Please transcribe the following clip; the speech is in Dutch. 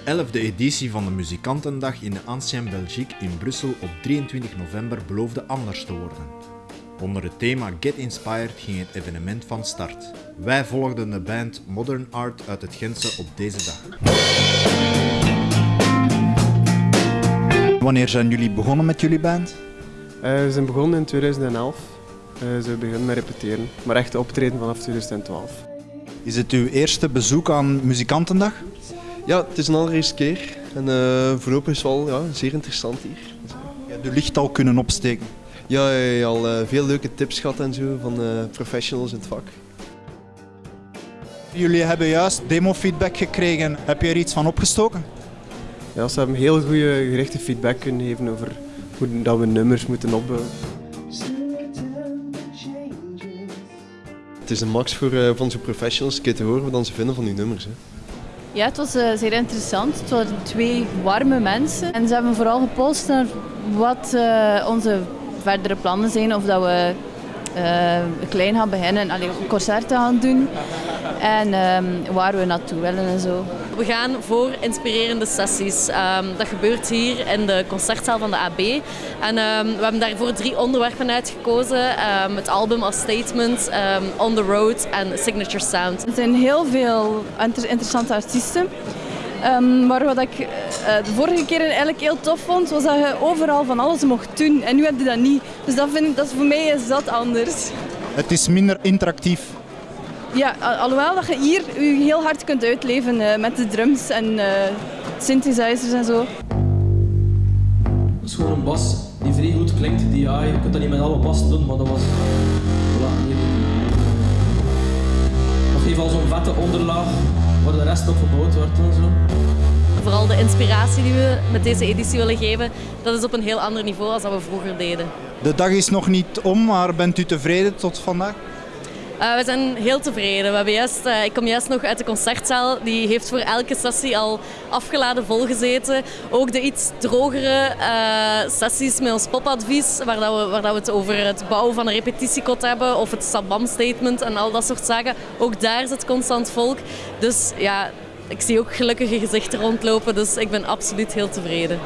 11e editie van de Muzikantendag in de Ancien Belgique in Brussel op 23 november beloofde anders te worden. Onder het thema Get Inspired ging het evenement van start. Wij volgden de band Modern Art uit het Gentse op deze dag. Wanneer zijn jullie begonnen met jullie band? Uh, we zijn begonnen in 2011. Uh, ze begonnen met repeteren, maar echt optreden vanaf 2012. Is het uw eerste bezoek aan Muzikantendag? Ja, het is een allereerste keer. En uh, voorlopig is het wel ja, zeer interessant hier. Ja, de licht al kunnen opsteken. Ja, ja, ja al uh, veel leuke tips gehad en zo van uh, professionals in het vak. Jullie hebben juist demo-feedback gekregen. Heb je er iets van opgestoken? Ja, ze hebben heel goede gerichte feedback kunnen geven over hoe dat we nummers moeten opbouwen. Het is een max voor, uh, voor onze professionals een te horen wat ze vinden van die nummers. Hè. Ja, het was uh, zeer interessant. Het waren twee warme mensen. En ze hebben vooral gepolst naar wat uh, onze verdere plannen zijn. Of dat we uh, klein gaan beginnen, allee, concerten gaan doen. En um, waar we naartoe willen en zo. We gaan voor inspirerende sessies. Um, dat gebeurt hier in de concertzaal van de AB. En um, we hebben daarvoor drie onderwerpen uitgekozen. het album als statement, On the Road en Signature Sound. Er zijn heel veel inter interessante artiesten. Um, maar wat ik de vorige keer eigenlijk heel tof vond, was dat je overal van alles mocht doen. En nu heb je dat niet. Dus dat vind ik, dat is voor mij is dat anders. Het is minder interactief. Ja, alhoewel dat je hier je heel hard kunt uitleven uh, met de drums en uh, synthesizers en zo. Het is gewoon een bas die vrij goed klinkt. Die, ja, je kunt dat niet met alle bassen doen, maar dat was... Voilà, niet Nog even zo'n vette onderlaag waar de rest op gebouwd wordt en zo. Vooral de inspiratie die we met deze editie willen geven, dat is op een heel ander niveau dan we vroeger deden. De dag is nog niet om, maar bent u tevreden tot vandaag? Uh, we zijn heel tevreden. We hebben juist, uh, ik kom juist nog uit de concertzaal. Die heeft voor elke sessie al afgeladen volgezeten. Ook de iets drogere uh, sessies met ons popadvies, waar, dat we, waar dat we het over het bouwen van een repetitiekot hebben of het Sabam-statement en al dat soort zaken. Ook daar zit constant volk. Dus ja, ik zie ook gelukkige gezichten rondlopen, dus ik ben absoluut heel tevreden.